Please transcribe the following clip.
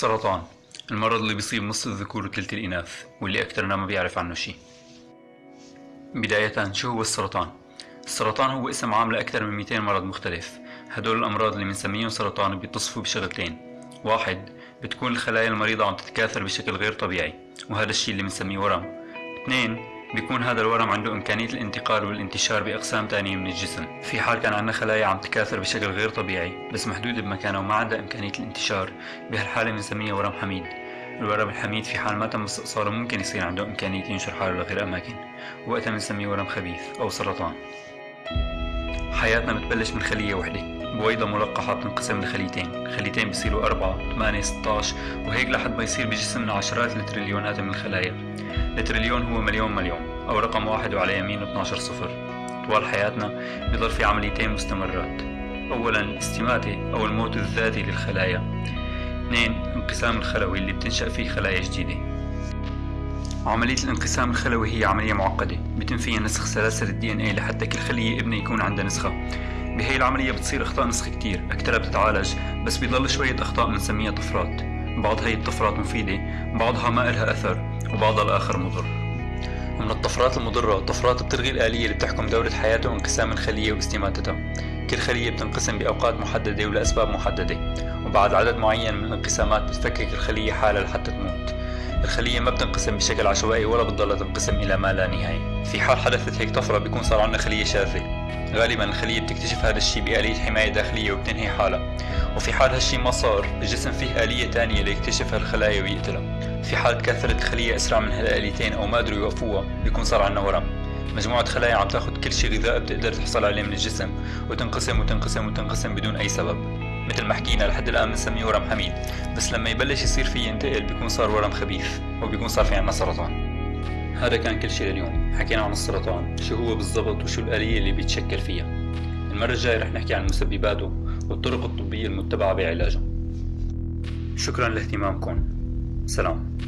السرطان المرض اللي بيصيب نص الذكور وثلث الإناث واللي أكثرنا ما بيعرف عنه شي بداية شو هو السرطان؟ السرطان هو اسم عام لأكثر من 200 مرض مختلف. هدول الأمراض اللي بنسميهم سرطان بيتصفوا بشغلتين. واحد بتكون الخلايا المريضة عم تتكاثر بشكل غير طبيعي وهذا الشيء اللي بنسميه ورم. اثنين بيكون هذا الورم عنده إمكانية الانتقال والانتشار بأقسام تانية من الجسم. في حال كان عندنا خلايا عم تكاثر بشكل غير طبيعي بس محدودة بمكانها وما عندها إمكانية الانتشار. بهالحالة بنسميها ورم حميد. الورم الحميد في حال ما تم استئصاله ممكن يصير عنده إمكانية ينشر حالة لغير أماكن. وقتها بنسميه ورم خبيث أو سرطان. حياتنا بتبلش من خلية وحدة بويضة ملقحة بتنقسم لخليتين. خليتين بيصيروا أربعة ثمانية 16 وهيك لحد ما يصير بجسمنا عشرات التريليونات من الخلايا. التريليون هو مليون مليون أو رقم واحد وعلى يمينه 12 صفر. طوال حياتنا بيضل في عمليتين مستمرات. أولا الاستماتة أو الموت الذاتي للخلايا. اثنين انقسام الخلوي اللي بتنشأ فيه خلايا جديدة. عملية الانقسام الخلوي هي عملية معقدة بيتم فيها نسخ سلاسل الدي ان اي لحتى كل خلية ابنة يكون عندها نسخة. بهي العملية بتصير أخطاء نسخ كتير أكثرها بتتعالج بس بيضل شوية أخطاء بنسميها طفرات. بعض هي الطفرات مفيدة بعضها ما إلها أثر وبعضها الآخر مضر. ومن الطفرات المضرة طفرات بتلغي الآلية اللي بتحكم دورة حياته وانقسام الخلية واستماتتها كل خلية بتنقسم بأوقات محددة ولأسباب محددة وبعد عدد معين من الانقسامات بتفكك الخلية حالها لحتى تموت. الخلية ما بتنقسم بشكل عشوائي ولا بتضلها تنقسم إلى ما لا نهاية. في حال حدثت هيك طفرة بيكون صار عندنا خلية شاذة. غالبا الخلية بتكتشف هذا الشيء بآلية حماية داخلية وبتنهي حالها. وفي حال هالشي ما صار الجسم فيه آلية تانية ليكتشف هالخلايا ويقتلها. في حال تكاثرت الخلية أسرع من هالآليتين أو ما قدروا يوقفوها بيكون صار عندنا ورم. مجموعة خلايا عم تاخد كل شيء غذاء بتقدر تحصل عليه من الجسم وتنقسم وتنقسم وتنقسم بدون أي سبب. مثل ما حكينا لحد الآن بنسميه ورم حميد. بس لما يبلش يصير فيه ينتقل بيكون صار ورم خبيث وبيكون صار في عنا سرطان. هذا كان كل شيء لليوم حكينا عن السرطان شو هو بالضبط وشو الآلية اللي بيتشكل فيها. المرة الجاية رح نحكي عن مسبباته والطرق الطبية المتبعة بعلاجه. شكرا لاهتمامكم. سلام.